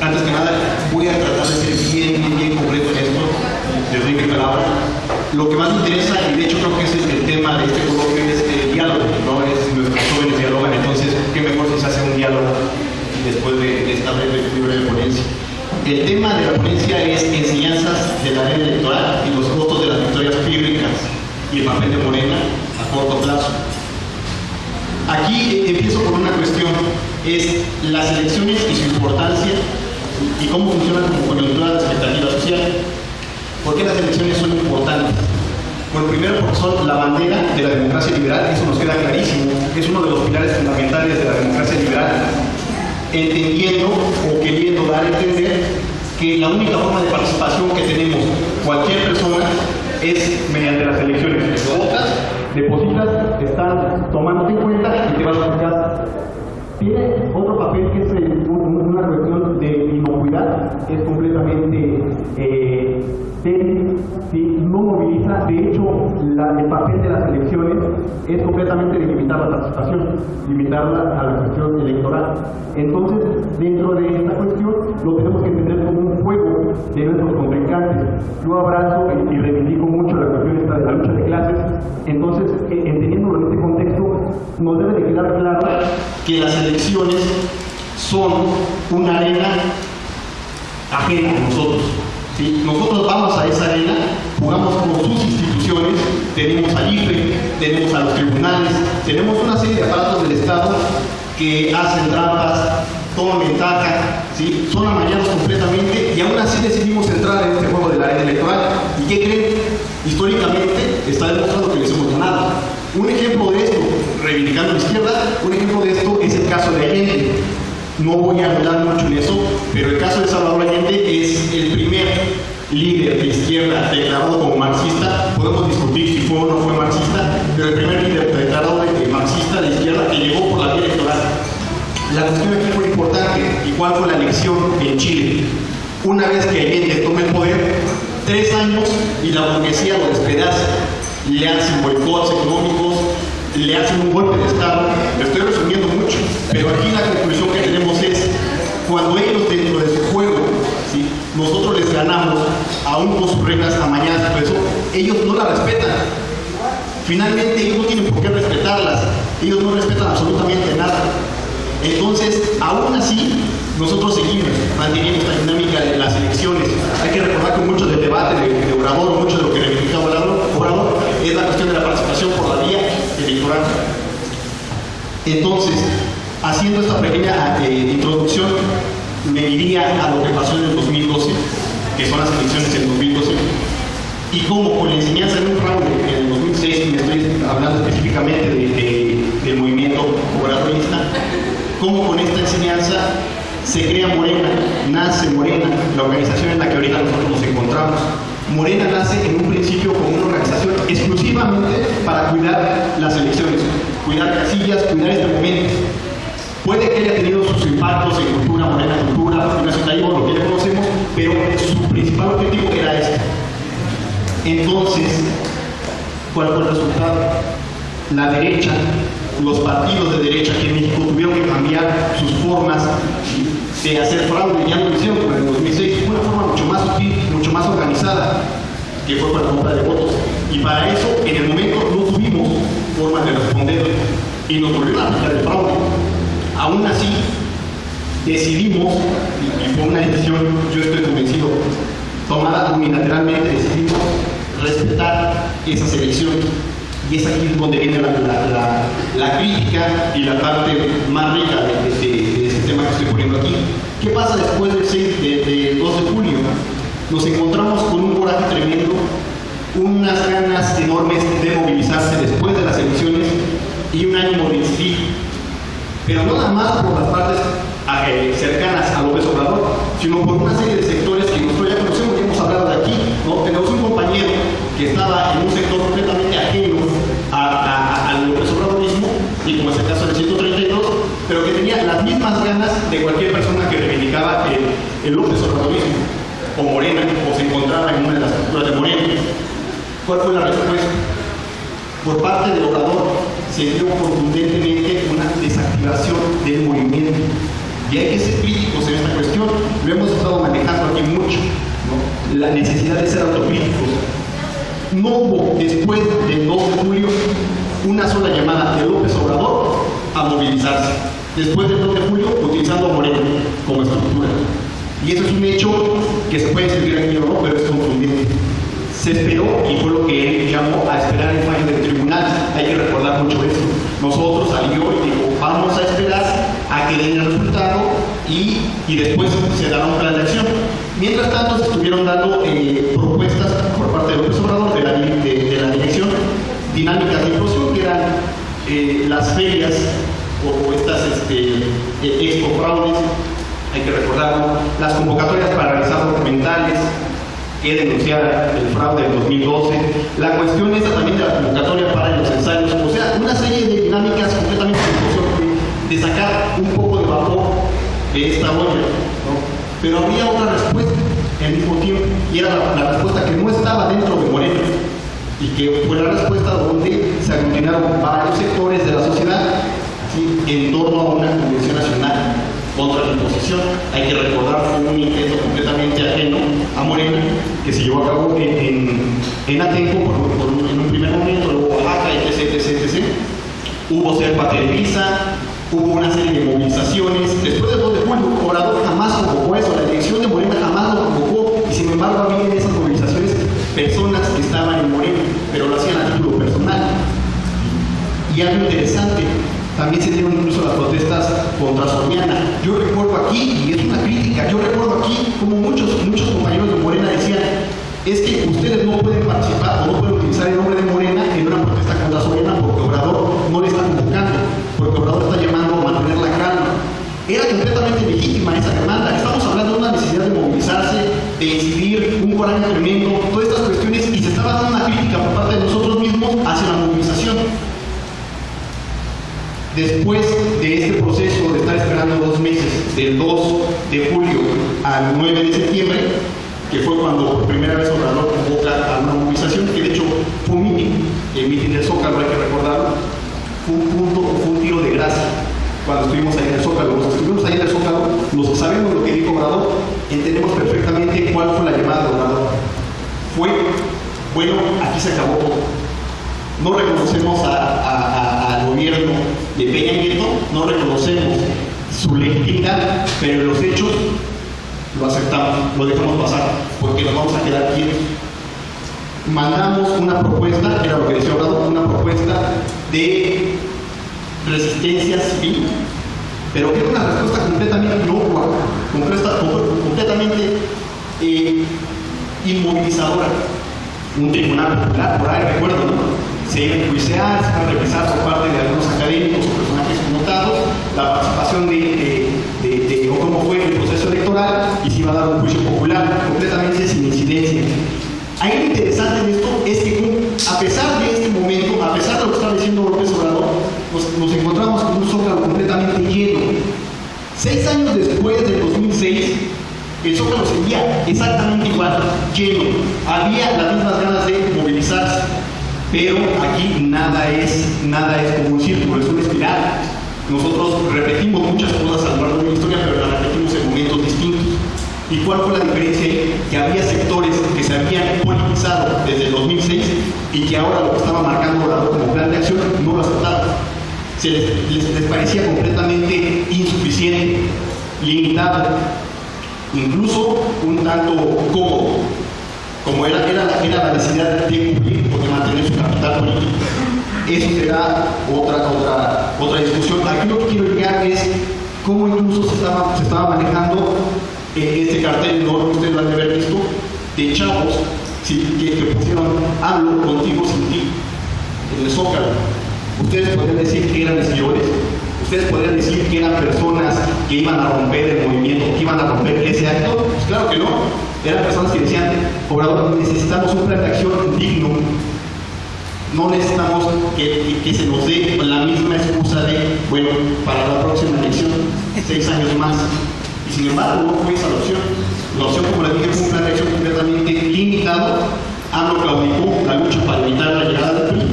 Antes que nada, voy a tratar de ser bien, bien, bien concreto en esto, les doy mi palabra. Lo que más me interesa, y de hecho creo que ese es el tema de este coloquio, es el diálogo, ¿no? Es nuestros jóvenes dialogan, entonces, qué mejor si se hace un diálogo después de, esta breve, breve ponencia. El tema de la ponencia es enseñanzas de la ley electoral y los costos de las victorias pírricas y el papel de Morena a corto plazo. Aquí empiezo con una cuestión, es las elecciones y su importancia y cómo funcionan como coyuntura de la expectativa social. ¿Por qué las elecciones son importantes? Bueno, primero porque son la bandera de la democracia liberal, eso nos queda clarísimo, es uno de los pilares fundamentales de la democracia liberal, entendiendo o queriendo dar a entender que la única forma de participación que tenemos cualquier persona es mediante las elecciones. Votas, depositas, están tomando en cuenta y te vas a casa. Tiene otro papel que es el, una cuestión de inocuidad, es completamente eh, no moviliza, de hecho el papel de las elecciones es completamente de limitar la participación, limitarla a la cuestión electoral. Entonces, dentro de esta cuestión, lo tenemos que entender como un juego de nuestros contrincantes. Yo abrazo y, y reivindico mucho la cuestión esta de la lucha de clases, entonces, eh, entendiéndolo en este contexto, nos debe de quedar claro que las elecciones son una arena ajena a nosotros. ¿sí? Nosotros vamos a esa arena, jugamos con sus instituciones, tenemos al IFE, tenemos a los tribunales, tenemos una serie de aparatos del Estado que hacen trampas, toman ventaja, ¿sí? son amañados completamente y aún así decidimos entrar en este juego de la arena electoral. ¿Y qué creen? Históricamente está demostrado que les hemos ganado. Un ejemplo de esto, reivindicando la izquierda, un ejemplo de esto es el caso de Allende. No voy a hablar mucho en eso, pero el caso de Salvador Allende es el primer líder de izquierda declarado como marxista. Podemos discutir si fue o no fue marxista, pero el primer líder declarado de marxista de izquierda que llegó por la vía electoral. La cuestión aquí fue importante. ¿Y cuál fue la elección en Chile? Una vez que Allende toma el poder, tres años y la burguesía lo despedaza. Le hacen boicots económicos, le hacen un golpe de Estado. Lo estoy resumiendo mucho, pero aquí la conclusión que tenemos es, cuando ellos dentro de su juego, ¿sí? nosotros les ganamos, aún con sus reglas amañadas, por eso ellos no la respetan. Finalmente ellos no tienen por qué respetarlas, ellos no respetan absolutamente nada. Entonces, aún así, nosotros seguimos manteniendo esta dinámica de las elecciones. Hay que recordar que mucho del debate de, de Obrador, mucho de lo que reivindicaba Obrador, Obrador, es la cuestión de la participación por la vía electoral. Entonces, esta pequeña eh, introducción, me iría a lo que pasó en el 2012, que son las elecciones del 2012, y cómo con la enseñanza de un fraude en el 2006, y me estoy hablando específicamente de, de, del movimiento obradorista, cómo con esta enseñanza se crea Morena, nace Morena, la organización en la que ahorita nosotros nos encontramos. Morena nace en un principio como una organización exclusivamente para cuidar las elecciones, cuidar casillas, cuidar este momento. Puede que haya tenido sus impactos en cultura, Morena Cultura, Nacionalismo, lo que ya conocemos, pero su principal objetivo era este. Entonces, ¿cuál fue el resultado? La derecha, los partidos de derecha aquí en México tuvieron que cambiar sus formas de hacer fraude, ya lo hicieron en el 2006, fue una forma mucho más sutil, mucho más organizada, que fue para la compra de votos. Y para eso, en el momento, no tuvimos forma de responder y nos volvieron a aplicar el fraude. Aún así, decidimos, y fue una decisión, yo estoy convencido, tomada unilateralmente, decidimos respetar esas elecciones. Y es aquí donde viene la, la, la, crítica y la parte más rica de, de, este tema que estoy poniendo aquí. ¿Qué pasa después del 6, de, de 2 de julio? Nos encontramos con un coraje tremendo, unas ganas enormes de movilizarse después de las elecciones y un ánimo de. Pero no nada más por las partes eh, cercanas a López Obrador, sino por una serie de sectores que nosotros ya conocemos y hemos hablado de aquí. Tenemos un compañero que estaba en un sector completamente ajeno al López y como es el caso del 132, pero que tenía las mismas ganas de cualquier persona que reivindicaba el, el o Morena, o se encontraba en una de las estructuras de Morena. ¿Cuál fue la respuesta? Por parte del Obrador se dio contundentemente una desactivación del movimiento. Y hay que ser críticos en esta cuestión. Lo hemos estado manejando aquí mucho. La necesidad de ser autocríticos. No hubo después del 2 de julio una sola llamada de López Obrador a movilizarse. Después del 2 de julio, utilizando a Moreno como estructura. Y eso es un hecho que se puede escribir aquí o no, pero es contundente. Se esperó y fue lo que él llamó a esperar el fallo del tribunal. Hay que recordar mucho eso. Nosotros salió y dijo, vamos a esperar a que den el resultado y, y después se dará un plan de acción. Mientras tanto, se estuvieron dando eh, propuestas por parte del López Obrador de la, de, de la dirección dinámicas de inclusión, que eran eh, las ferias o, estas este, eh, expo fraudes, hay que recordarlo, las convocatorias para realizar documentales, que denunciar el fraude del 2012, la cuestión esta también de la convocatoria para los ensayos, o sea, una serie de dinámicas completamente de, de sacar un poco de vapor de esta olla, pero había otra respuesta al mismo tiempo, y era la, respuesta que no estaba dentro de Moreno, y que fue la respuesta donde se aglutinaron varios sectores de la sociedad en torno a una convención nacional contra la imposición. Hay que recordar fue un intento completamente ajeno a Morena que se llevó a cabo en, en, en Atenco en un primer momento, luego Oaxaca, etc, etc, etc. Hubo Serpa Televisa, hubo una serie de movilizaciones. Después del 2 de julio, Obrador jamás convocó eso, la dirección de Morena jamás lo convocó y sin embargo había en esas movilizaciones personas que estaban en Morena, pero lo hacían a título personal. Y algo interesante, también se dieron incluso las protestas contra Soriana. Yo recuerdo aquí, y es una crítica, yo recuerdo aquí como muchos, muchos compañeros de Morena decían, es que ustedes no pueden participar o no pueden utilizar el nombre de Morena en una protesta contra Soriana porque Obrador no le está convocando, porque Obrador está llamando a mantener la calma. Era completamente legítima esa demanda. Estamos hablando de una necesidad de movilizarse, de incidir, un coraje tremendo, todas estas cuestiones, y se estaba dando una crítica por parte de nosotros mismos hacia la movilización. Después de este proceso de estar esperando dos meses, del 2 de julio al 9 de septiembre, que fue cuando por primera vez Obrador convoca a una movilización, que de hecho fue un meeting, el meeting del Zócalo, hay que recordarlo, un punto, fue un tiro de gracia cuando estuvimos ahí en el Zócalo. Los que estuvimos ahí en el Zócalo, los que sabemos lo que dijo Obrador, entendemos perfectamente cuál fue la llamada de Obrador. Fue, bueno, aquí se acabó. No reconocemos al gobierno de Peña Nieto, no reconocemos su legitimidad, pero los hechos lo aceptamos, lo dejamos pasar, porque nos vamos a quedar quietos. Mandamos una propuesta, era lo que decía Obrador, una propuesta de resistencia civil, pero que era una respuesta completamente inocua, completamente eh, inmovilizadora. Un tribunal popular, por ahí recuerdo, ¿no? se iba a enjuiciar, se iba a revisar por parte de algunos académicos o personajes connotados la participación de, de, de, de, o cómo fue el proceso electoral y se iba a dar un juicio popular completamente sin incidencia. Ahí lo interesante en esto es que a pesar de este momento, a pesar de lo que estaba diciendo López Obrador, nos, encontramos con un zócalo completamente lleno. Seis años después del 2006, el zócalo seguía exactamente igual, lleno. Había las mismas ganas de movilizarse. Pero aquí nada es, nada es como un círculo, es una espiral. Nosotros repetimos muchas cosas a lo largo de la historia, pero las repetimos. ¿Y cuál fue la diferencia? Que había sectores que se habían politizado desde el 2006 y que ahora lo que estaba marcando Obrador como plan de acción no lo aceptaban. Se les parecía completamente insuficiente, limitado, incluso un tanto cómodo como era, era, la, era la necesidad de cumplir o de mantener su capital político. Eso será otra, otra, otra discusión. Aquí lo que quiero llegar es cómo incluso se estaba, se estaba manejando este cartel enorme, ustedes lo han de haber visto, de chavos que, pusieron hablo contigo sin ti en el Zócalo. Ustedes podrían decir que eran señores, ustedes podrían decir que eran personas que iban a romper el movimiento, que iban a romper ese acto. Pues claro que no eran personas que decían, Obrador, necesitamos un plan de acción digno, no necesitamos que, se nos dé la misma excusa de, bueno, para la próxima elección, seis años más. Sin embargo, no fue esa la opción. La opción, como les dije, fue un plan de acción completamente limitado. AMLO claudicó la lucha para evitar la llegada del PRI.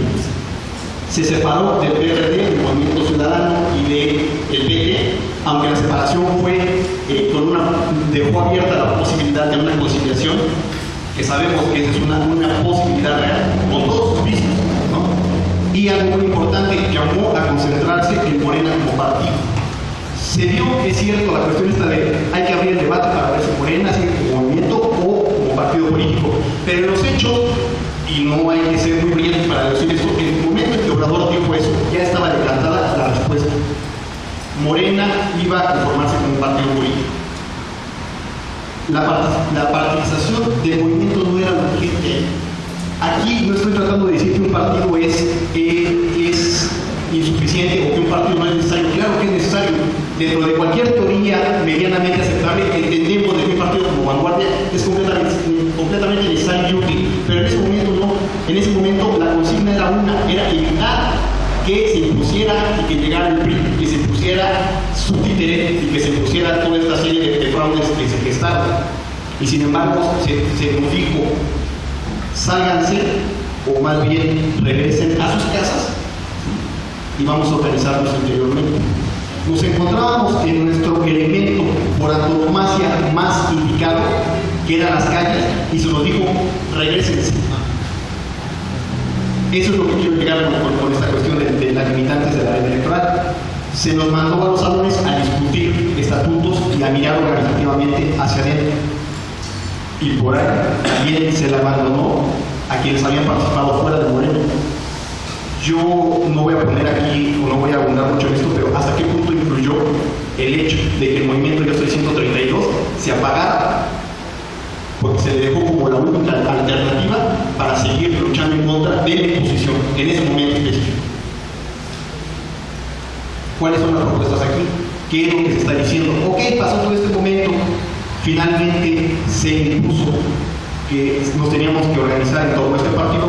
Se separó del PRD, del Movimiento Ciudadano, y del de PT aunque la separación fue eh, con una, dejó abierta la posibilidad de una conciliación, que sabemos que esa es una, una posibilidad real, con todos sus vicios, ¿no? Y algo muy importante, llamó a concentrarse en Morena como partido. Se dio, es cierto, la cuestión esta de hay que abrir el debate para ver si Morena sigue como movimiento o como partido político, pero en los hechos y no hay que ser muy brillante para decir esto, en el momento en que Obrador dijo eso, ya estaba decantada la respuesta. Morena iba a conformarse como un partido político. La, la participación del movimiento no era urgente. Aquí no estoy tratando de decir que un partido es, eh, es insuficiente o que un partido no es necesario. Claro que es necesario. Dentro de cualquier teoría medianamente aceptable, entendemos que un partido como vanguardia es completamente, completamente necesario y. Pero en ese momento no. En ese momento la consigna era una, era evitar que se impusiera y que llegara el PRI, que se impusiera su títere y que se impusiera toda esta serie de, de fraudes que se gestaron. Y sin embargo se, se nos dijo, sálganse o más bien regresen a sus casas y vamos a organizarnos interiormente. En nuestro elemento por antonomasia más indicado, que eran las calles, y se nos dijo, regresense. Eso es lo que quiero llegar con, esta cuestión de, de, las limitantes de la ley electoral. Se nos mandó a los salones a discutir estatutos y a mirar organizativamente hacia adentro. Y por ahí también se le abandonó a quienes habían participado fuera de Moreno. Yo no voy a poner aquí, o no voy a abundar mucho en esto, pero hasta qué punto influyó el hecho de que el movimiento Yo Soy 132 se apagara, porque se le dejó como la única alternativa para seguir luchando en contra de la imposición en ese momento específico. ¿Cuáles son las propuestas aquí? ¿Qué es lo que se está diciendo? Ok, pasó todo este momento, finalmente se impuso que nos teníamos que organizar en torno a este partido,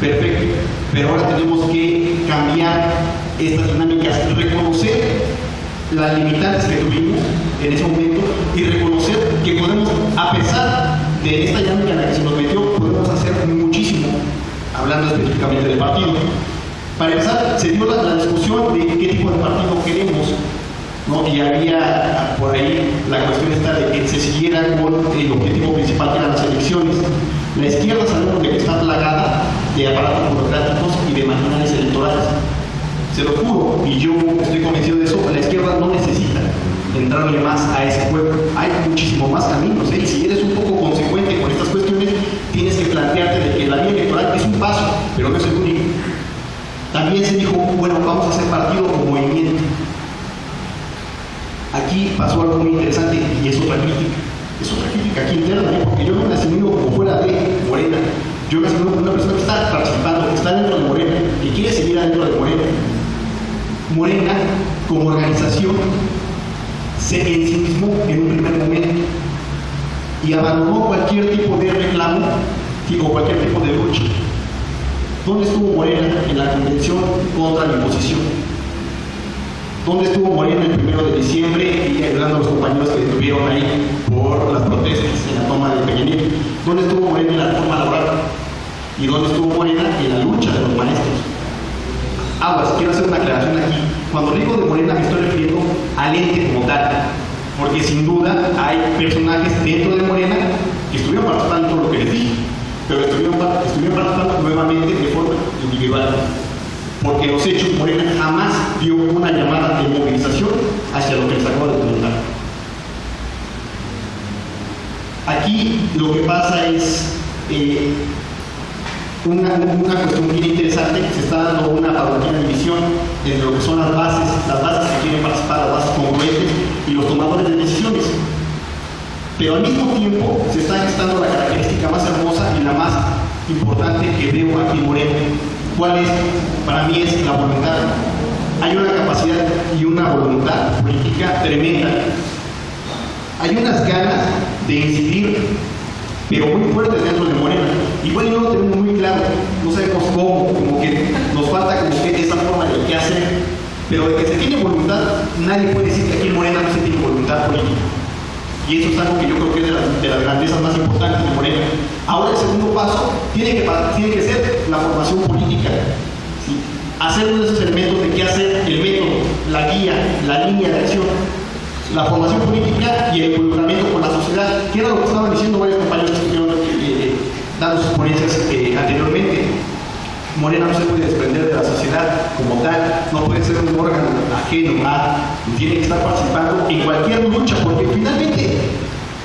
perfecto, pero ahora tenemos que cambiar estas dinámicas, reconocer las limitantes que tuvimos en ese momento y reconocer que podemos, a pesar de esta dinámica en la que se nos metió, podemos hacer muchísimo, hablando específicamente del partido. Para empezar, se dio la, la discusión de qué tipo de partido queremos, ¿no? y había por ahí la cuestión esta de que se siguiera con el objetivo principal que eran las elecciones. La izquierda sabemos de que está plagada de aparatos burocráticos y de maquinarias electorales. Se lo juro, y yo estoy convencido de eso, la izquierda no necesita entrarle más a ese juego. Hay muchísimo más caminos, ¿eh? si eres un poco consecuente con estas cuestiones, tienes que plantearte de que la vía electoral es un paso, pero no es el único. También se dijo, bueno, vamos a hacer partido o movimiento. Aquí pasó algo muy interesante y es otra crítica. Es otra crítica aquí interna, ¿eh? porque yo me asimilo como fuera de Morena. Yo me asimilo como una persona que está participando, que está dentro de Morena, que quiere seguir dentro de Morena. Morena, como organización, se ensimismó en un primer momento y abandonó cualquier tipo de reclamo o cualquier tipo de lucha. ¿Dónde estuvo Morena en la convención contra la imposición? ¿Dónde estuvo Morena el primero de diciembre y ayudando a los compañeros que estuvieron ahí por las protestas en la toma de Peña Nieto? ¿Dónde estuvo Morena en la reforma laboral? ¿Y dónde estuvo Morena en la lucha de los maestros? Aguas, quiero hacer una aclaración aquí. Cuando digo de Morena me estoy refiriendo al ente como tal, porque sin duda hay personajes dentro de Morena que estuvieron participando en lo que les dije, pero estuvieron, estuvieron participando nuevamente de forma individual porque los hechos Morena jamás dio una llamada de movilización hacia lo que les acabo de comentar. Aquí lo que pasa es eh, una, una, cuestión bien interesante, se está dando una paulatina división entre lo que son las bases, las bases que quieren participar, las bases congruentes y los tomadores de decisiones. Pero al mismo tiempo se está gestando la característica más hermosa y la más importante que veo aquí en Morena, ¿Cuál es? Para mí es la voluntad. Hay una capacidad y una voluntad política tremenda. Hay unas ganas de incidir, pero muy fuertes dentro de Morena. Igual no lo tenemos muy claro, no sabemos cómo, como que nos falta como que esa forma de qué hacer, pero de que se tiene voluntad, nadie puede decir que aquí en Morena no se tiene voluntad política. Y eso es algo que yo creo que es de, la, de las grandezas más importantes de Morena. Ahora el segundo paso tiene que, tiene que ser la formación política. Hacer uno de esos elementos de qué hacer, el método, la guía, la línea de acción. la formación política y el involucramiento con la sociedad, que era lo que estaban diciendo varios compañeros dando sus ponencias eh, anteriormente. Morena no se puede desprender de la sociedad como tal, no puede ser un órgano ajeno a, tiene que estar participando en cualquier lucha, porque finalmente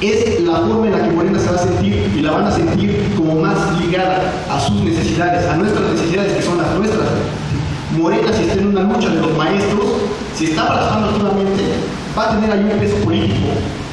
es la forma en la que Morena se va a sentir y la van a sentir como más ligada a sus necesidades, a nuestras necesidades que son las nuestras. Morena, si está en una lucha de los maestros, si está participando activamente, va a tener ahí un peso político,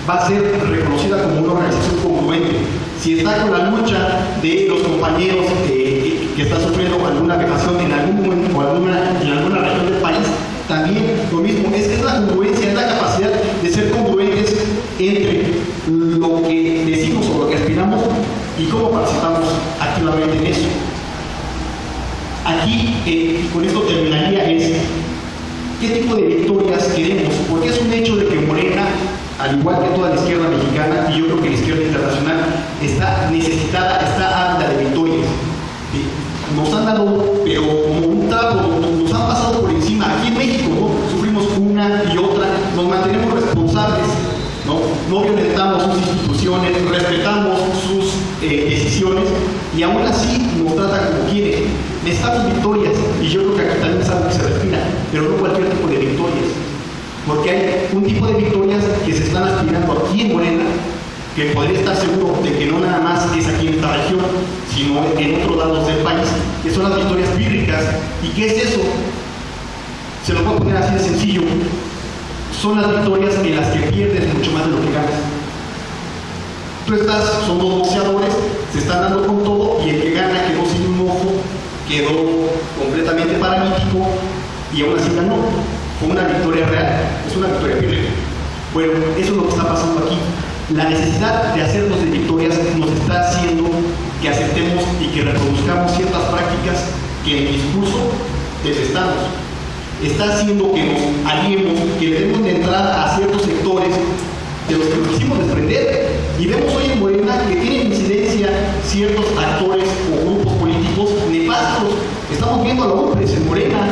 va a ser reconocida como una organización congruente. Si está con la lucha de los compañeros que están sufriendo alguna vejación en algún o alguna, en alguna región del país, también lo mismo, es, es la congruencia, es la capacidad de ser congruentes entre lo que decimos o lo que aspiramos y cómo participamos activamente en eso. Aquí, eh, con esto terminaría, es qué tipo de victorias queremos, porque es un hecho de que Morena, al igual que toda la izquierda mexicana, y yo creo que la izquierda internacional, está necesitada, está ávida de victorias. Nos han dado, pero como un trapo, nos han pasado por encima. Aquí en México, ¿no? Sufrimos una y otra, nos mantenemos responsables ¿no? violentamos sus instituciones, respetamos sus eh, decisiones y aún así nos trata como quiere. Necesitamos victorias y yo creo que aquí también es algo que se respira, pero no cualquier tipo de victorias. Porque hay un tipo de victorias que se están aspirando aquí en Morena, que podría estar seguro de que no nada más es aquí en esta región, sino en otros lados del país, que son las victorias bíblicas. ¿Y qué es eso? Se lo puedo poner así de sencillo son las victorias en las que pierdes mucho más de lo que ganas. Tú estás, son dos boxeadores, se están dando con todo y el que gana quedó sin un ojo, quedó completamente paralítico y aún así ganó. Fue una victoria real, es una victoria firme. Bueno, eso es lo que está pasando aquí. La necesidad de hacernos de victorias nos está haciendo que aceptemos y que reproduzcamos ciertas prácticas que en el discurso detestamos está haciendo que nos aliemos, que debemos de entrar a ciertos sectores de los que nos quisimos desprender. Y vemos hoy en Morena que tienen incidencia ciertos actores o grupos políticos nefastos. Estamos viendo a la hombres en Morena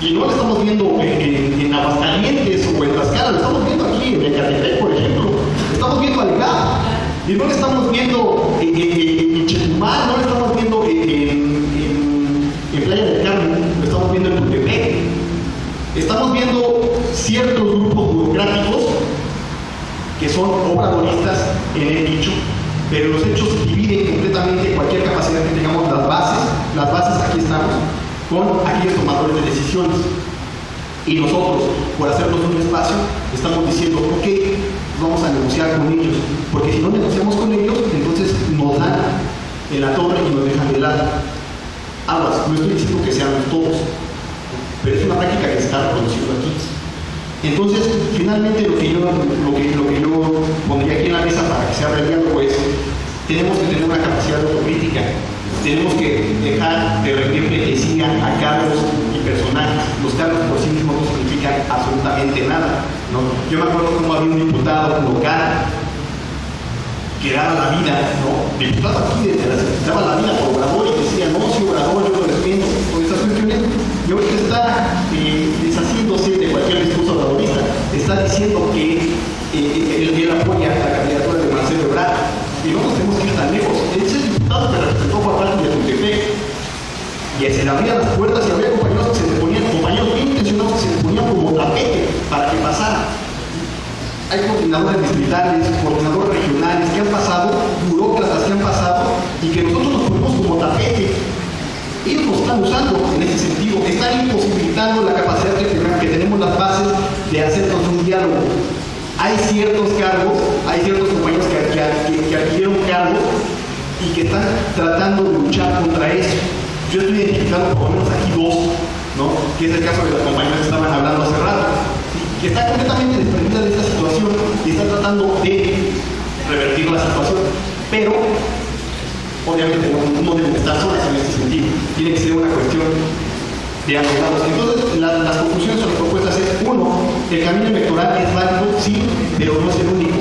y no lo estamos viendo en, en, Aguascalientes o en Tlaxcala, lo estamos viendo aquí en Ecatepec, por ejemplo. Estamos viendo al GAP y no lo estamos viendo en, en, Chetumal, no lo estamos viendo en, Playa del Carmen, lo estamos viendo en Tutepec. Estamos viendo ciertos grupos burocráticos que son obradoristas en el dicho, pero los hechos dividen completamente cualquier capacidad que tengamos las bases, las bases aquí estamos, con aquellos tomadores de decisiones. Y nosotros, por hacernos un espacio, estamos diciendo, ok, vamos a negociar con ellos, porque si no negociamos con ellos, entonces nos dan en la torre y nos dejan de lado. Aguas, no estoy diciendo que seamos todos, pero es una práctica que se está reproduciendo aquí. Entonces, finalmente lo que yo, lo que, yo pondría aquí en la mesa para que sea diálogo es, tenemos que tener una capacidad de autocrítica, tenemos que dejar de rendirle que sigan a cargos y personajes. Los cargos por sí mismos no significan absolutamente nada. ¿no? Yo me acuerdo cómo había un diputado local que daba la vida, ¿no? Diputado aquí desde la, daba la vida por Obrador y decía, no, si Obrador yo lo defiendo, con esas cuestiones y ahorita está eh, deshaciéndose de cualquier discurso obradorista, está diciendo que eh, él, apoya la candidatura de Marcelo Ebrard. Y no nos tenemos que ir tan lejos. Él es el diputado que representó parte de Tuntepec. Y se le abrían las puertas y había compañeros que se le ponían, compañeros bien intencionados que se le ponían como tapete para que pasara. Hay coordinadores distritales, coordinadores regionales que han pasado, burócratas que han pasado y que nosotros nos ponemos como tapete ellos nos están usando en ese sentido, están imposibilitando la capacidad que, que tenemos las bases de hacernos un diálogo. Hay ciertos cargos, hay ciertos compañeros que, que, adquirieron cargos y que están tratando de luchar contra eso. Yo estoy identificando por lo menos aquí dos, ¿no? que es el caso de las compañeras que estaban hablando hace rato, que está completamente desprendida de esta situación y está tratando de revertir la situación. Pero obviamente no, deben estar solas en este sentido. Tiene que ser una cuestión de abogados. Entonces, las conclusiones o las propuestas es, uno, el camino electoral es válido, sí, pero no es el único.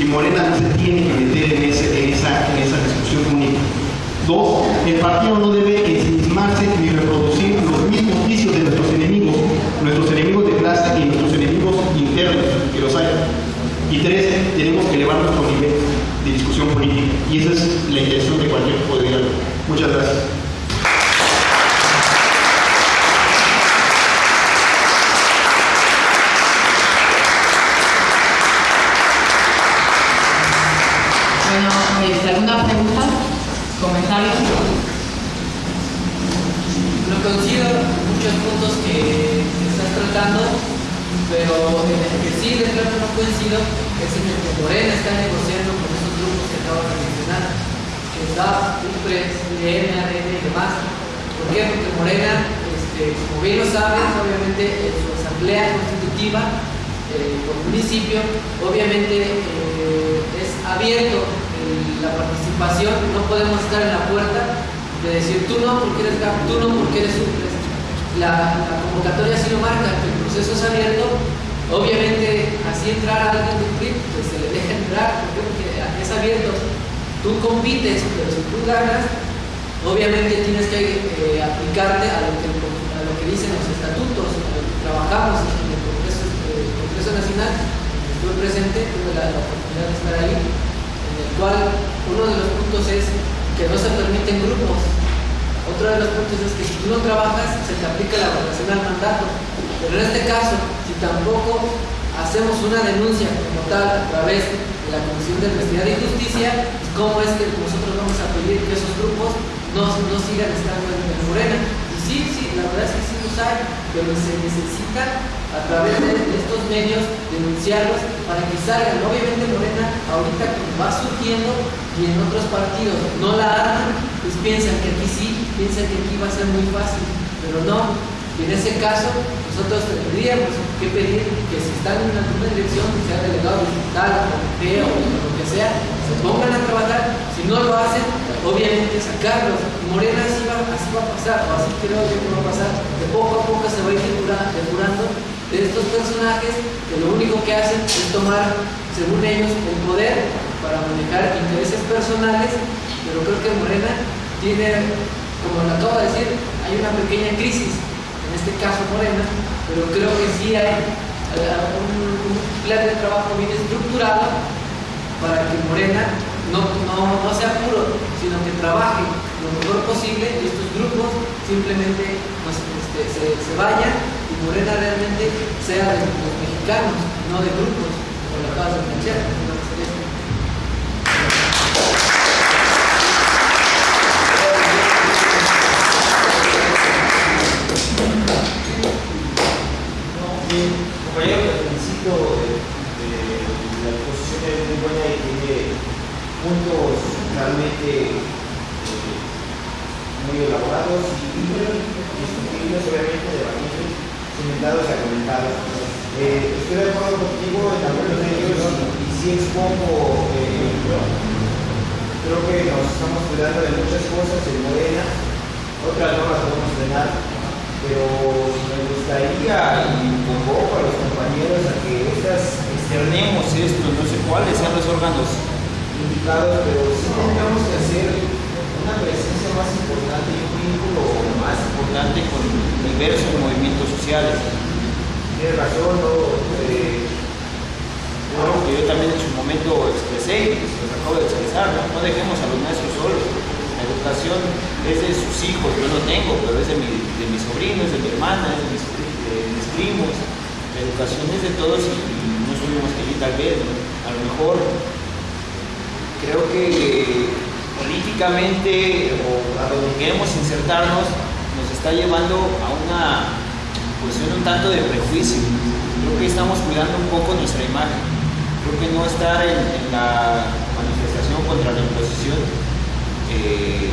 Y Morena no se tiene que meter en, esa, en esa discusión única. Dos, el partido no debe ensimismarse ni reproducir los mismos vicios de nuestros enemigos, nuestros enemigos de clase y nuestros enemigos internos Y tres, tenemos que elevar nuestro nivel de discusión política. Y esa es la intención de cualquier diálogo. Muchas gracias. Bueno, este, ¿alguna pregunta? ¿Comentarios? Lo coincido muchos puntos que estás tratando, pero en el que sí de es en el que Morena está negociando con esos grupos que acabo de mencionar, que da UPRES, ADN y demás. ¿Por qué? Porque Morena, este, como bien lo sabes, obviamente en su asamblea constitutiva eh, por municipio, obviamente eh, es abierto la participación, no podemos estar en la puerta de decir tú no porque eres GAP, tú no porque eres UPRES. La, convocatoria sí lo marca, el proceso es abierto, obviamente así entrar a alguien de PRI, pues se le deja entrar, porque es abierto, tú compites, pero si tú ganas, obviamente tienes que eh, aplicarte a lo, que, dicen los estatutos, a lo que trabajamos en el Congreso, Congreso Nacional, estuve presente, tuve la, la oportunidad de estar ahí, en el cual uno de los puntos es que no se permiten grupos. Otro de los puntos es que si tú no trabajas, se te aplica la votación al mandato. Pero en este caso, si tampoco hacemos una denuncia como tal a través de la Comisión de Honestidad y Justicia, ¿cómo es que nosotros vamos a pedir que esos grupos no, no sigan estando en, en Morena? Y sí, sí, la verdad es que sí los hay, pero se necesita a través de estos medios denunciarlos para que salgan. Obviamente Morena ahorita como va surgiendo y en otros partidos no la arman, pues piensan que aquí sí, piensan que aquí va a ser muy fácil, pero no. Y en ese caso, nosotros tendríamos que pedir que si están en alguna dirección, sea delegado digital, comité o lo que sea, se pongan a trabajar. Si no lo hacen, obviamente sacarlos. Morena así va, así va a pasar, o así creo que va a pasar. De poco a poco se va a ir depurando de estos personajes que lo único que hacen es tomar, según ellos, el poder para manejar intereses personales, pero creo que Morena tiene, como lo acabo de decir, hay una pequeña crisis, en este caso Morena, pero creo que sí hay un, un plan de trabajo bien estructurado para que Morena no, no, no sea puro, sino que trabaje lo mejor posible y estos grupos simplemente pues, este, se, se vayan y Morena realmente sea de los mexicanos, no de grupos, como lo acabas de. Compañero, al principio de, de la exposición es muy buena y tiene puntos realmente eh, muy elaborados y discutibles, obviamente, debatibles, cimentados y argumentados. Eh, estoy de acuerdo contigo en algunos de ellos y sí expongo, eh, creo que nos estamos cuidando de muchas cosas en Morena, otras no las podemos frenar, pero me gustaría y convoco a los compañeros a que estas externemos esto, no sé cuáles sean los órganos indicados, pero sí tendríamos que hacer una presencia más importante y un vínculo más importante con diversos movimientos sociales. Tienes razón, ¿no? Eh, algo que yo también en su momento expresé y lo acabo de expresar, ¿no? no dejemos a los es de sus hijos, yo no tengo, pero es de, mi, de mis sobrinos, de mi hermana, de mis, de mis primos. La educación es de todos y, y no somos que tal vez, a lo mejor creo que políticamente o a donde queremos insertarnos nos está llevando a una posición un tanto de prejuicio. Creo que estamos cuidando un poco nuestra imagen. Creo que no estar en, en la manifestación contra la imposición eh,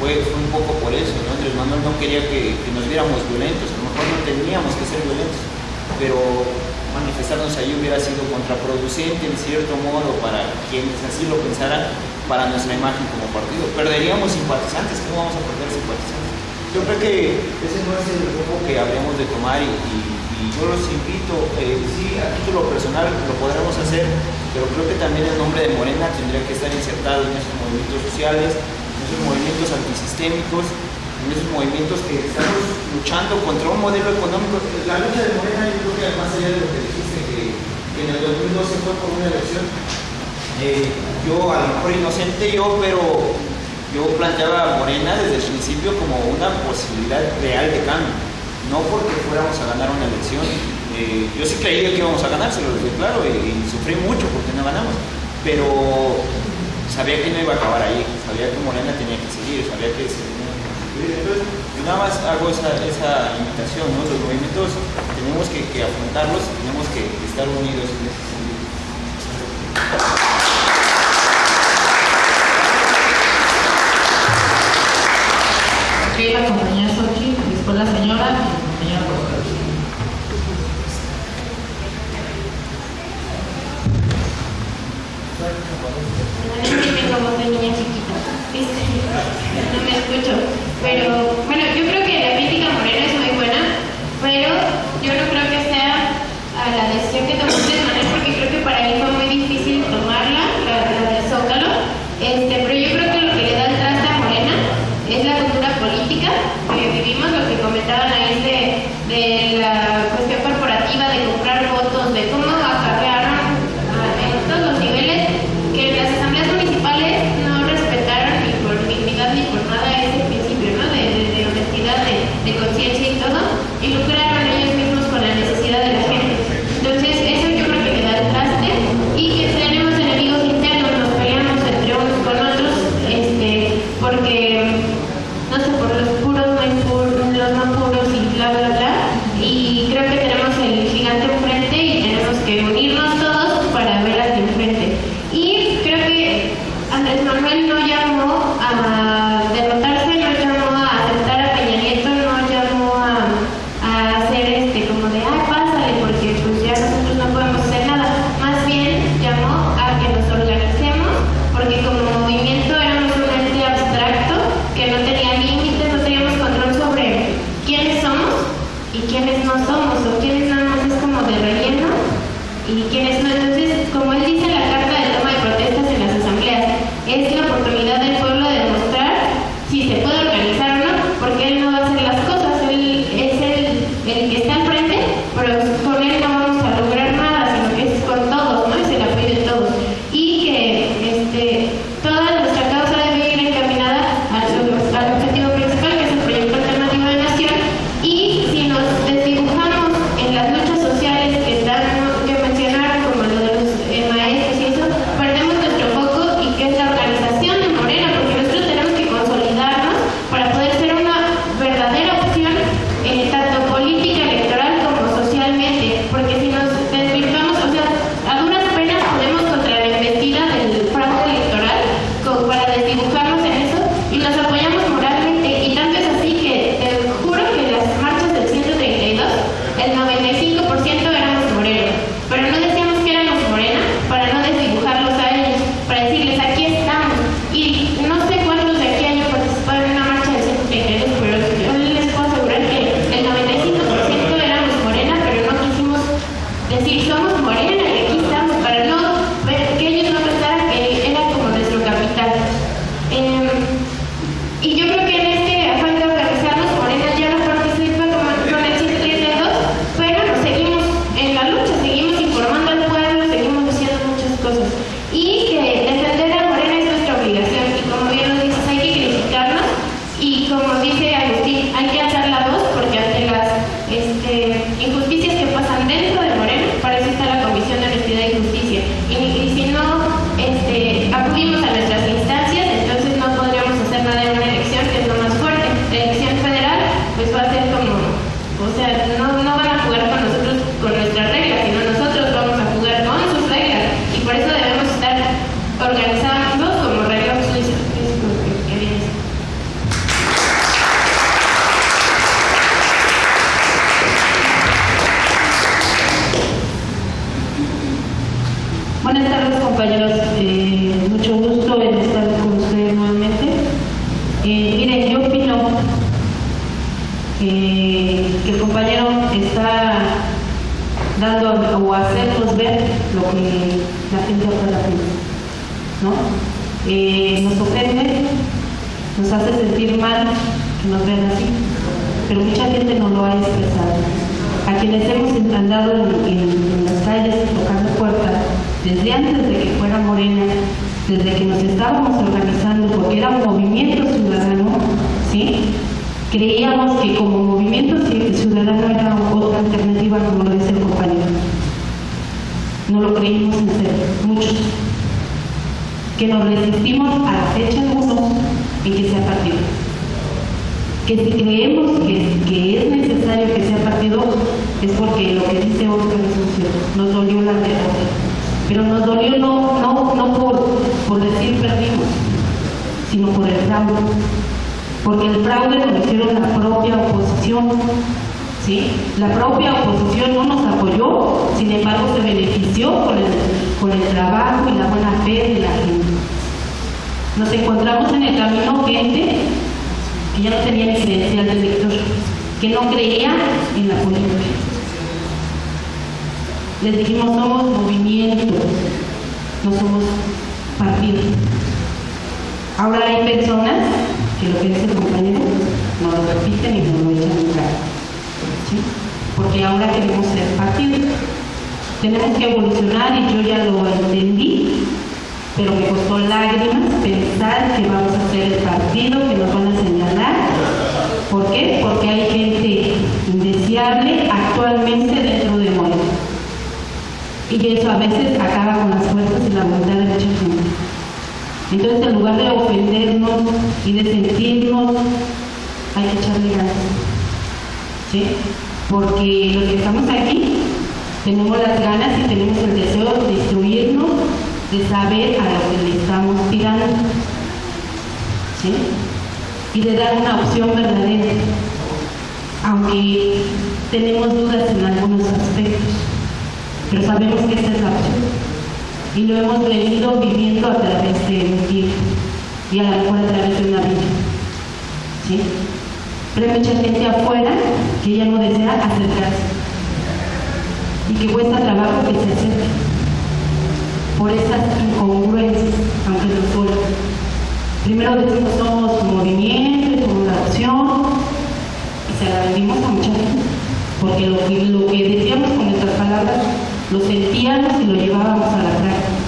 fue, fue, un poco por eso. ¿no? Andrés Manuel no quería que, nos viéramos violentos, a lo mejor no teníamos que ser violentos, pero manifestarnos ahí hubiera sido contraproducente en cierto modo para quienes así lo pensaran para nuestra imagen como partido. Perderíamos simpatizantes, ¿cómo vamos a perder simpatizantes? Yo creo que ese no es el rumbo que habríamos de tomar y, yo los invito, eh, sí, a título personal lo podremos hacer, pero creo que también el nombre de Morena tendría que estar insertado en esos movimientos sociales, movimientos antisistémicos, en esos movimientos que estamos luchando contra un modelo económico. La lucha de Morena, yo creo que además allá de lo que dijiste, que, en el 2012 fue por una elección, eh, yo a lo mejor inocente yo, pero yo planteaba a Morena desde el principio como una posibilidad real de cambio, no porque fuéramos a ganar una elección. Eh, yo sí creía que íbamos a ganar, se lo dije claro, y, y sufrí mucho porque no ganamos, pero sabía que no iba a acabar ahí, sabía que Morena tenía que seguir, sabía que se tenía que seguir. Entonces, nada más hago esa, esa invitación, ¿no? Los movimientos tenemos que, que afrontarlos, tenemos que estar unidos en ese sentido. Pero no sé por los puros, no hay puros, los no puros y bla, bla, bla. En, en las calles tocando puertas desde antes de que fuera Morena, desde que nos estábamos organizando, porque era un movimiento ciudadano, ¿sí? creíamos que como movimiento ciudadano era otra alternativa, como lo dice el compañero. No lo creímos en serio, muchos. Que nos resistimos a la fecha uno en que sea partido. Que si creemos que, que es necesario que sea partido, es porque lo que dice Oscar es cierto. Nos dolió la derrota. Pero nos dolió no, no, no por, por decir perdimos, sino por el fraude porque el fraude lo hicieron la propia oposición. ¿sí? La propia oposición no nos apoyó, sin embargo se benefició con el, con el trabajo y la buena fe de la gente. Nos encontramos en el camino gente que ya no tenía ni credencial de que no creía en la política. Les dijimos, somos movimientos, no somos partidos. Ahora hay personas que lo que dice el compañero no lo repiten y no lo echan en cara. ¿sí? Porque ahora queremos ser partido. Tenemos que evolucionar y yo ya lo entendí, pero me costó lágrimas pensar que vamos a ser el partido que nos van a señalar. ¿Por qué? Porque hay gente indeseable actualmente dentro de Morena. Y eso a veces acaba con las fuerzas y la voluntad de mucha gente. Entonces, en lugar de ofendernos y de sentirnos, hay que echarle ganas. ¿Sí? Porque los que estamos aquí tenemos las ganas y tenemos el deseo de instruirnos, de saber a lo que le estamos tirando. ¿Sí? Y de dar una opción verdadera. Aunque tenemos dudas en algunos aspectos, pero sabemos que esta es la y lo hemos venido viviendo a través de un tiempo y a lo mejor a través de una vida. ¿Sí? Pero hay mucha gente afuera que ya no desea acercarse y que cuesta trabajo que se acerque por esas incongruencias, aunque no solo. Primero decimos somos movimiento, somos la opción y se la vendimos a mucha gente porque lo que, lo que decíamos con nuestras palabras lo sentíamos y lo llevábamos a la práctica.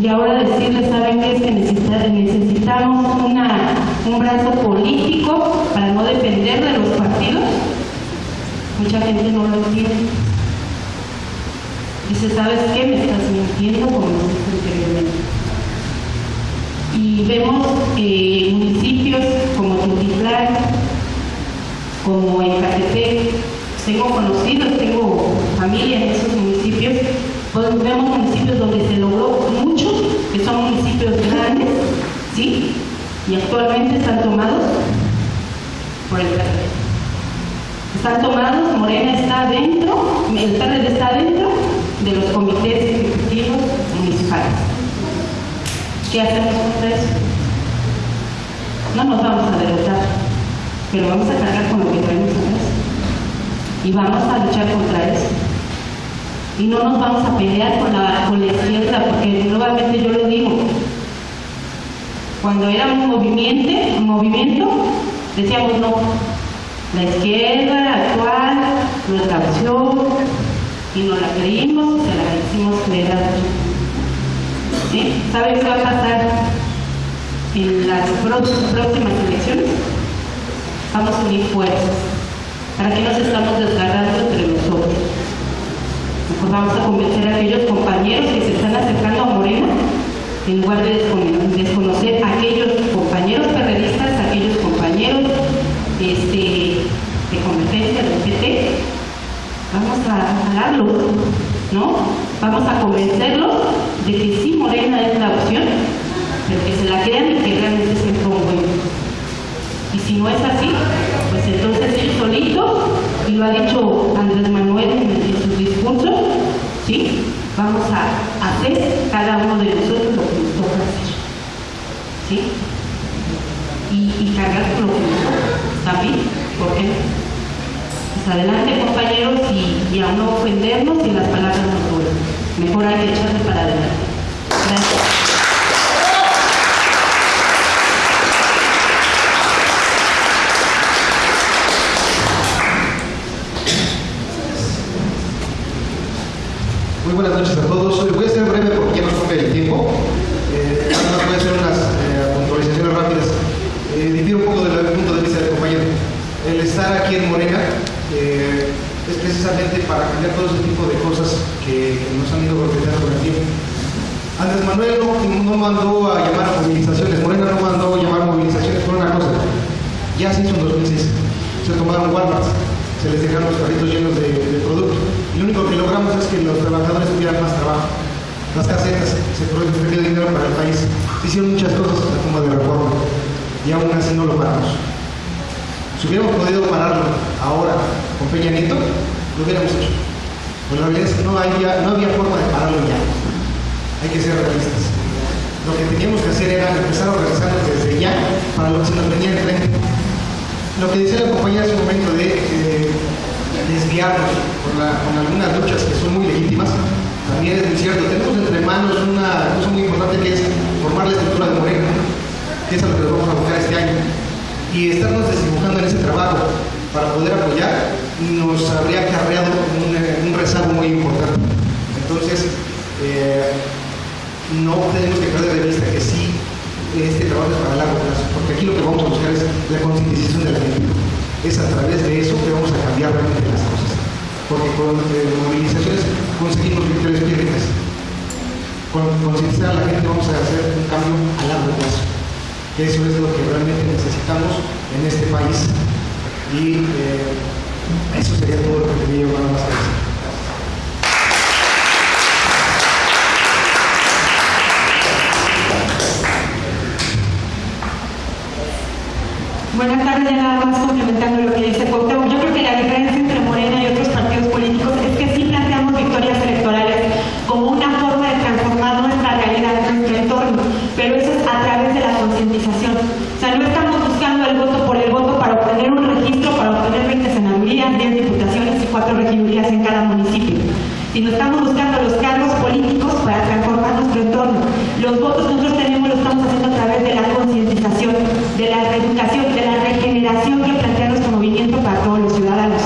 Y ahora decirles, ¿saben qué es que necesitamos una, un brazo político para no depender de los partidos? Mucha gente no lo entiende. Dice, ¿sabes qué? Me estás mintiendo como anteriormente. Y vemos eh, municipios como Tutitlán, como Ecatepec, tengo conocidos, tengo familia en esos municipios, pues vemos municipios donde se logró mucho, que son municipios grandes, ¿sí? Y actualmente están tomados por el PRD. Están tomados, Morena está dentro, el PRD está dentro de los comités ejecutivos municipales. ¿Qué hacemos contra eso? No nos vamos a derrotar, pero vamos a cargar con lo que traemos atrás y vamos a luchar contra eso. Y no nos vamos a pelear con la, con la izquierda, porque nuevamente yo lo digo, cuando era un movimiento, un movimiento, decíamos no, la izquierda actual, nuestra opción, y nos la creímos, se la hicimos creer ¿Sí? ¿Saben qué va a pasar en las próximas elecciones? Vamos a unir fuerzas ¿Para qué nos estamos desgarrando entre nosotros? Mejor vamos a convencer a aquellos compañeros que se están acercando a Morena, en lugar de desconocer a aquellos compañeros periodistas, a aquellos compañeros este, de competencia del PT. Vamos a hablarlos, ¿no? Vamos a convencerlos de que sí Morena es la opción, pero que se la crean y que realmente se bueno. Y si no es así, pues entonces ir solito, y lo ha dicho Andrés Manuel en, sus discursos, ¿sí? Vamos a hacer cada uno de nosotros lo que nos toca hacer. ¿Sí? Y, cargar con lo que nos toca. ¿También? ¿Por qué Pues adelante compañeros y, y a no ofendernos y las palabras no duelen. Mejor hay que echarle para adelante. Gracias. Buenas noches a todos. Voy a ser breve porque ya nos toca el tiempo. Eh, voy a hacer unas eh, puntualizaciones rápidas. Eh, un poco del punto de vista del compañero. El estar aquí en Morena eh, es precisamente para cambiar todo ese tipo de cosas que, nos han ido golpeando con el tiempo. Andrés Manuel no, mandó a llamar a movilizaciones, Morena no mandó a llamar a movilizaciones por una cosa. Ya se hizo en 2006. Se tomaron Walmart, se les dejaron los carritos llenos de, lo único que logramos es que los trabajadores tuvieran más trabajo. Las casetas, se perdió dinero para el país. Se hicieron muchas cosas toma de reforma. Y aún así no lo paramos. Si hubiéramos podido pararlo ahora con Peña Nieto, lo hubiéramos hecho. Pero la realidad es que no había, no había forma de pararlo ya. Hay que ser realistas. Lo que teníamos que hacer era empezar a organizarnos desde ya para lo que se nos venía enfrente. Lo que decía la compañera hace un momento de eh, desviarnos con, algunas luchas que son muy legítimas, también es muy cierto. Tenemos entre manos una cosa muy importante que es formar la estructura de Morena, que es a lo que nos vamos a buscar este año. Y estarnos desdibujando en ese trabajo para poder apoyar nos habría acarreado un, un rezago muy importante. Entonces, eh, no tenemos que perder de vista que sí este trabajo es para largo plazo, porque aquí lo que vamos a buscar es la concientización de la gente. Es a través de eso que vamos a cambiar realmente las cosas. Porque con eh, movilizaciones conseguimos victorias pírricas. Con concientizar a la gente vamos a hacer un cambio a largo plazo. Eso es lo que realmente necesitamos en este país. Y eh, eso sería todo lo que tenía yo más que decir. Buenas tardes, ya nada más complementando lo que dice Cuauhtémoc. Yo creo que la diferencia entre Morena y otros partidos políticos es que sí planteamos victorias electorales como una forma de transformar nuestra realidad, nuestro entorno, pero eso es a través de la concientización. O sea, no estamos buscando el voto por el voto para obtener un registro, para obtener 20 senadurías, 10 diputaciones y 4 regidurías en cada municipio, sino estamos buscando los cargos políticos para transformar nuestro entorno. Los votos nosotros tenemos lo estamos haciendo a través de la concientización, de la reeducación, de la regeneración que plantea nuestro para todos los ciudadanos.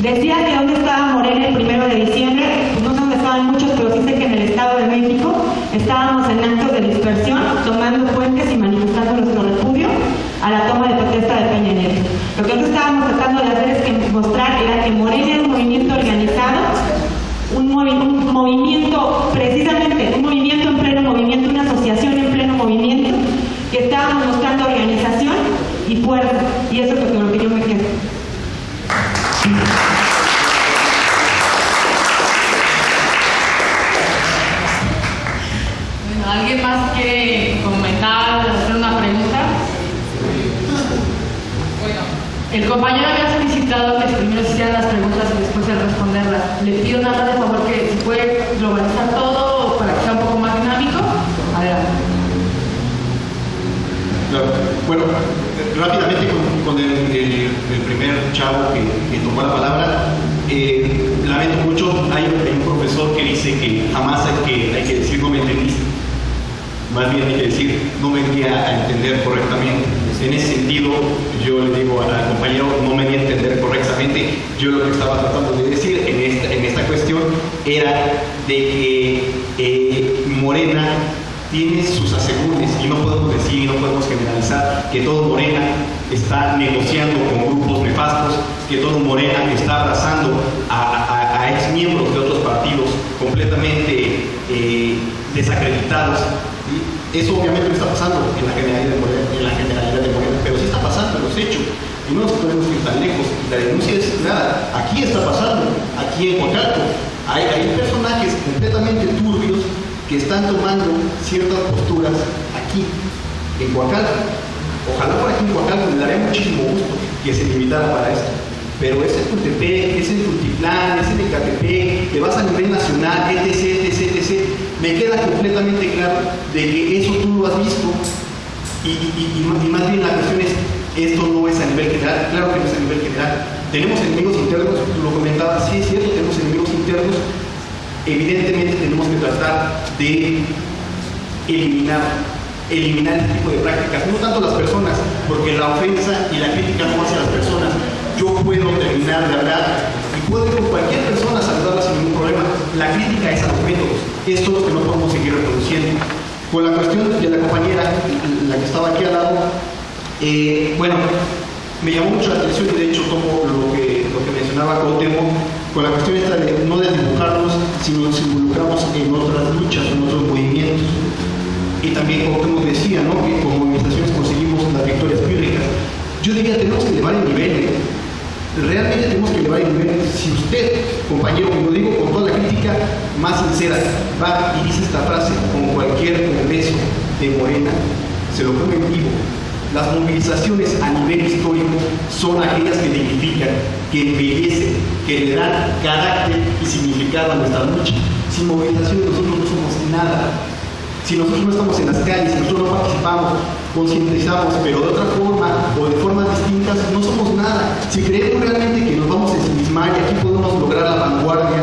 Decía que dónde estaba Morena el primero de diciembre, pues no sé dónde estaban muchos, pero sé que en el Estado de México estábamos en actos de dispersión, tomando puentes y manifestando nuestro repudio a la toma de protesta de Peña Nieto. Lo que nosotros estábamos tratando de hacer es que mostrar que Morena era un movimiento organizado, un, movi un movimiento, precisamente, un movimiento en pleno movimiento, una asociación en pleno movimiento, que estábamos mostrando organización y fuerza, y eso es lo que, lo que yo me quedo. Bueno, ¿alguien más quiere comentar, hacer una pregunta? Bueno, el compañero había solicitado que primero se hicieran las preguntas y después el responderlas. Le pido nada más de favor que se puede globalizar todo para que sea un poco más dinámico. Adelante. Claro. Bueno, rápidamente con, con el, el, el, primer chavo que, que tomó la palabra, eh, lamento mucho, hay, hay, un profesor que dice que jamás hay que, hay que decir no me entendiste, más bien hay que di a entender correctamente. En ese sentido, yo le digo al compañero, no me di a entender correctamente, yo lo que estaba tratando de decir en esta, cuestión era de que eh, Morena tiene sus asegúnes y no podemos decir y no podemos generalizar que todo Morena está negociando con grupos nefastos, que todo Morena está abrazando a, a, a de otros partidos completamente eh, desacreditados. Eso obviamente no está pasando en la generalidad de Morena, en la generalidad de Morena pero sí está pasando en los hechos. Y no nos podemos ir tan lejos. La denuncia es nada. Aquí está pasando, aquí en Huacalco. Hay, personajes completamente turbios que están tomando ciertas posturas aquí, en Huacalco. Ojalá por aquí en Huacalco le daría muchísimo gusto que se limitara para esto. Pero es en Tultepec, es en Tultiplán, es en Ecatepec, te vas a nivel nacional, etc, etc, etc. Me queda completamente claro de que eso tú lo has visto y, y, y, más bien la cuestión es, esto no es a nivel general, claro que no es a nivel general. Tenemos enemigos internos, tú lo comentabas, sí es cierto, tenemos enemigos internos, evidentemente tenemos que tratar de eliminar, eliminar este tipo de prácticas, no tanto las personas, porque la ofensa y la crítica no hacia las personas. Yo puedo terminar de hablar y puedo ir con cualquier persona a saludarla sin ningún problema. La crítica es a los métodos. Esto es lo que no podemos seguir reproduciendo. Con la cuestión de la compañera, la que estaba aquí al lado, eh, bueno, me llamó mucho la atención y de hecho tomo lo que, mencionaba Cuauhtémoc con la cuestión esta de no desdibujarnos, sino nos involucramos en otras luchas, en otros movimientos. Y también Cuauhtémoc decía, ¿no? Que con movilizaciones conseguimos las victorias pírricas. Yo diría, tenemos que elevar el nivel. Realmente tenemos que elevar el nivel. Si usted, compañero, como digo con toda la crítica más sincera, va y dice esta frase con cualquier congreso de Morena, se lo pongo en vivo, las movilizaciones a nivel histórico son aquellas que dignifican, que embellecen, que le dan carácter y significado a nuestra lucha. Sin movilizaciones nosotros no somos nada. Si nosotros no estamos en las calles, si nosotros no participamos, concientizamos, pero de otra forma o de formas distintas, no somos nada. Si creemos realmente que nos vamos a ensimismar y aquí podemos lograr la vanguardia,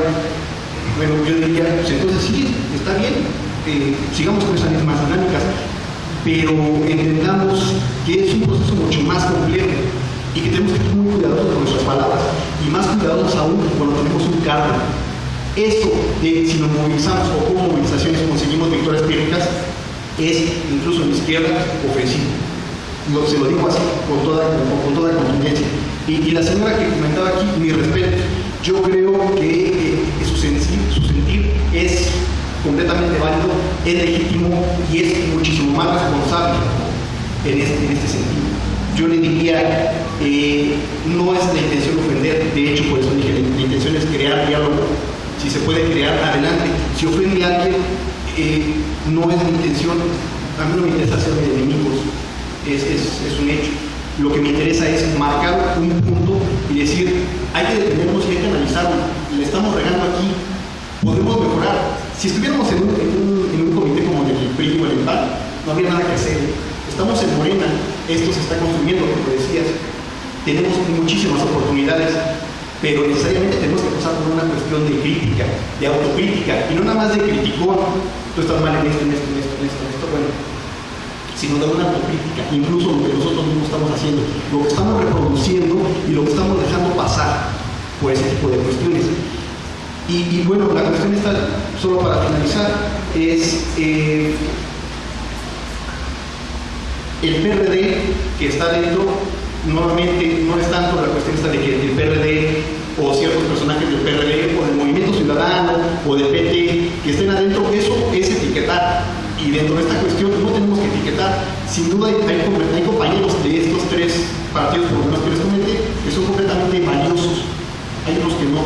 bueno, yo diría, pues entonces sí, está bien, eh, sigamos con esas mismas dinámicas, pero entendamos que es un proceso mucho más complejo y que tenemos que ser muy cuidadosos con nuestras palabras y más cuidadosos aún cuando tenemos un cargo. Esto de si nos movilizamos o con movilizaciones conseguimos victorias pírricas es incluso en la izquierda ofensivo. Se lo digo así con toda, con, con toda contundencia. Y, la señora que comentaba aquí, mi respeto, yo creo que eh, su, sentir, su sentir es completamente válido, es legítimo y es muchísimo más responsable en este, en este sentido. Yo le diría, eh, no es la intención ofender, de hecho por eso dije, la intención es crear diálogo, si se puede crear, adelante. Si ofende a alguien, eh, no es mi intención, a mí no me interesa hacerme enemigos, es, un hecho. Lo que me interesa es marcar un punto y decir, hay que detenernos y hay que analizarlo. Le estamos regando aquí, podemos mejorar. Si estuviéramos en un, en un, en comité como el del PRI o el EMPAL, no habría nada que hacer. Estamos en Morena, esto se está consumiendo, como decías. Tenemos muchísimas oportunidades, pero necesariamente tenemos que pasar por una cuestión de crítica, de autocrítica, y no nada más de criticón, tú estás mal en esto, en esto, en esto, en esto, en esto, bueno, sino de una autocrítica, incluso lo que nosotros mismos estamos haciendo, lo que estamos reproduciendo y lo que estamos dejando pasar por ese tipo de cuestiones. Y, bueno, la cuestión está, solo para finalizar, es eh, el PRD que está dentro, nuevamente no es tanto la cuestión esta de que el PRD o ciertos personajes del PRD o del Ciudadano o del PT que estén adentro, eso es etiquetar. Y dentro de esta cuestión no tenemos que etiquetar. Sin duda hay, compañeros de estos tres partidos, por lo menos que les comenté, que son completamente valiosos. Hay otros que no.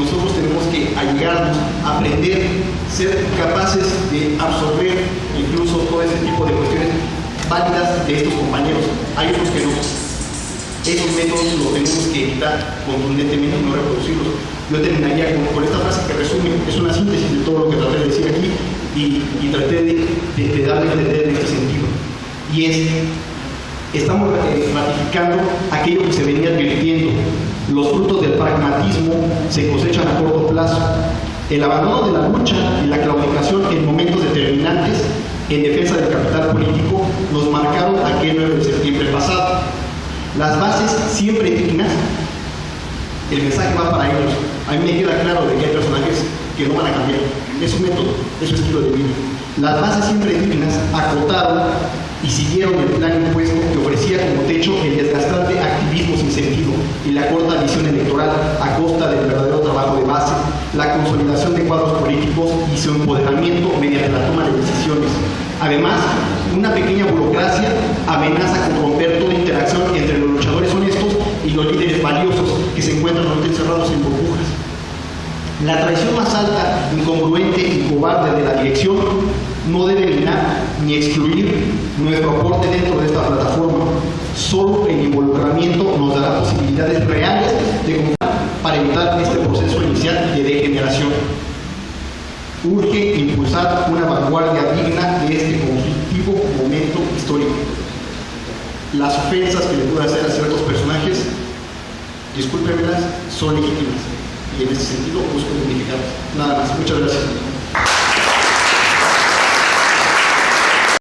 Nosotros tenemos que ayudarnos, aprender, ser capaces de absorber incluso todo ese tipo de cuestiones válidas de estos compañeros. Hay otros que no. Esos métodos los tenemos que evitar contundentemente no reproducirlos. Yo terminaría con, esta frase que resume, es una síntesis de todo lo que traté de decir aquí y, y traté de, de, de, darle a entender en este sentido. Y es, estamos eh, ratificando aquello que se venía advirtiendo. Los frutos del pragmatismo se cosechan a corto plazo. El abandono de la lucha y la claudicación en momentos determinantes en defensa del capital político nos marcaron aquel 9 de septiembre pasado. Las bases siempre dignas, el mensaje va para ellos. A mí me queda claro de que hay personajes que no van a cambiar. Es un método, es su estilo de vida. Las bases siempre dignas acotaron y siguieron el plan impuesto que ofrecía como techo el desgastante activismo sin sentido y la corta visión electoral a costa del verdadero trabajo de base, la consolidación de cuadros políticos y su empoderamiento mediante la toma de decisiones. Además, una pequeña burocracia amenaza con romper toda interacción entre los luchadores honestos y los líderes valiosos que se encuentran encerrados en burbujas. La traición más alta, incongruente y cobarde de la dirección no debe eliminar ni excluir nuestro aporte dentro de esta plataforma. Solo el involucramiento nos dará posibilidades reales de contar para evitar este proceso inicial de degeneración. Urge impulsar una vanguardia digna de este conflictivo momento histórico. Las ofensas que le pueda hacer a ciertos personajes, discúlpenmelas, son legítimas y en ese sentido busco dignificarlas. Nada más. Muchas gracias.